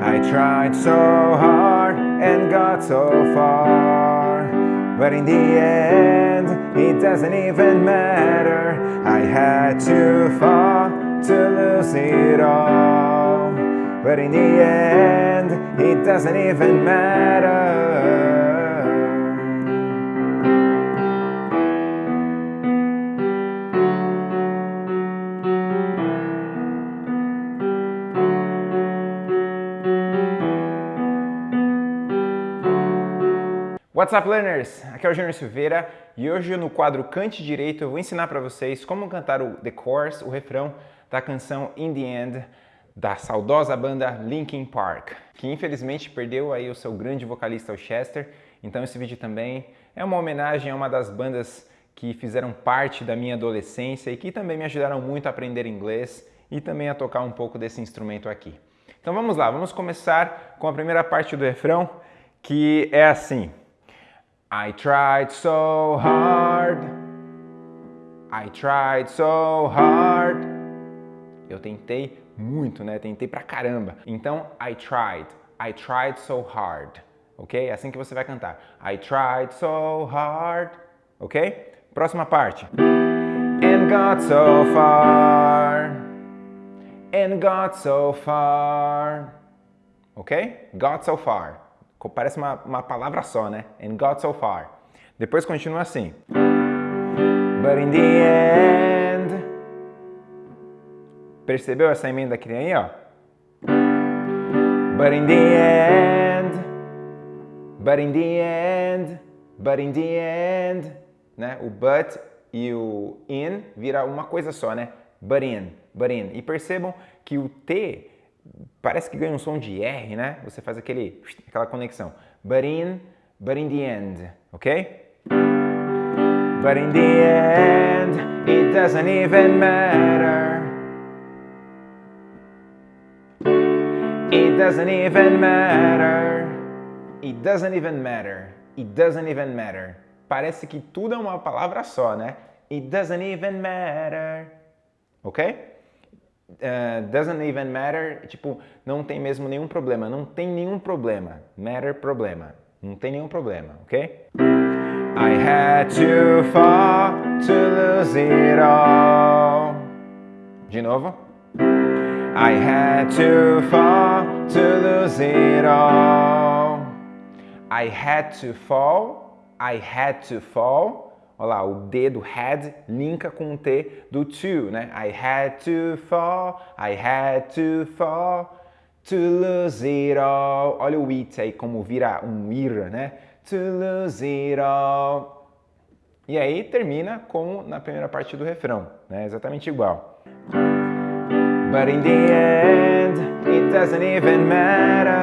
I tried so hard and got so far But in the end, it doesn't even matter. I had to fall to lose it all But in the end, it doesn't even matter What's up learners? Aqui é o Júnior Silveira e hoje no quadro Cante Direito eu vou ensinar para vocês como cantar o The Chorus, o refrão da canção In The End da saudosa banda Linkin Park, que infelizmente perdeu aí o seu grande vocalista, o Chester. Então esse vídeo também é uma homenagem a uma das bandas que fizeram parte da minha adolescência e que também me ajudaram muito a aprender inglês e também a tocar um pouco desse instrumento aqui. Então vamos lá, vamos começar com a primeira parte do refrão, que é assim. I tried so hard. I tried so hard. Eu tentei muito, né? Tentei pra caramba. Então, I tried. I tried so hard. Ok? É assim que você vai cantar. I tried so hard. Ok? Próxima parte. And got so far. And got so far. Ok? Got so far. Parece uma, uma palavra só, né? And got so far. Depois continua assim. But in the end... Percebeu essa emenda que tem aí, ó? But in the end... But in the end... But in the end... Né? O but e o in vira uma coisa só, né? But in, but in. E percebam que o T parece que ganha um som de R, né? Você faz aquele, aquela conexão. But in, but in the end, ok? But in the end, it doesn't even matter. It doesn't even matter. It doesn't even matter. It doesn't even matter. Parece que tudo é uma palavra só, né? It doesn't even matter. Ok? Uh, doesn't even matter, tipo, não tem mesmo nenhum problema, não tem nenhum problema, matter problema, não tem nenhum problema, ok? I had to fall to lose it all. De novo. I had to fall to lose it all. I had to fall, I had to fall Olha lá, o D do had linka com o T do to, né? I had to fall, I had to fall to lose it all. Olha o it aí como vira um ir, né? To lose it all. E aí termina como na primeira parte do refrão, né? Exatamente igual. But in the end, it doesn't even matter.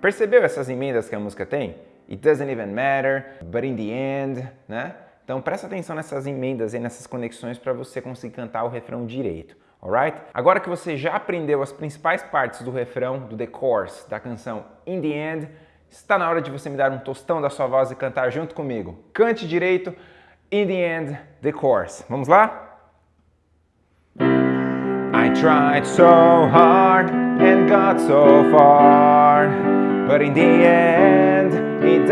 Percebeu essas emendas que a música tem? It doesn't even matter, but in the end, né? Então presta atenção nessas emendas e nessas conexões para você conseguir cantar o refrão direito, alright? Agora que você já aprendeu as principais partes do refrão, do the chorus, da canção In the End, está na hora de você me dar um tostão da sua voz e cantar junto comigo. Cante direito, In the End, the chorus. Vamos lá? I tried so hard and got so far, but in the end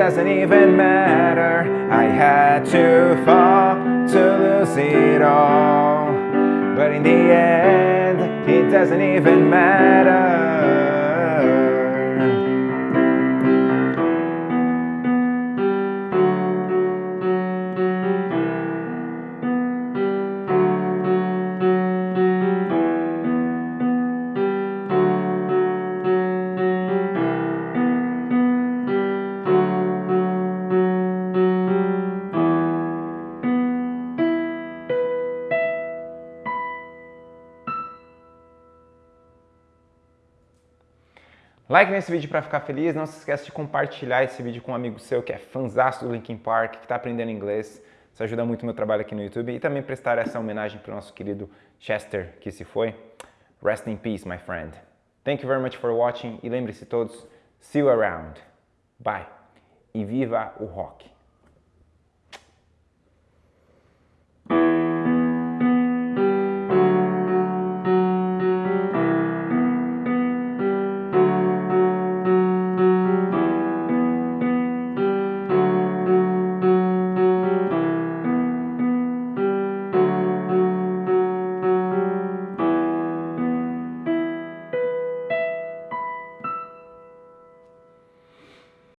doesn't even matter. I had to fall to lose it all. But in the end, it doesn't even matter Like nesse vídeo para ficar feliz, não se esqueça de compartilhar esse vídeo com um amigo seu que é fãzaço do Linkin Park, que está aprendendo inglês. Isso ajuda muito o meu trabalho aqui no YouTube. E também prestar essa homenagem para o nosso querido Chester, que se foi. Rest in peace, my friend. Thank you very much for watching e lembre-se todos, see you around. Bye. E viva o rock!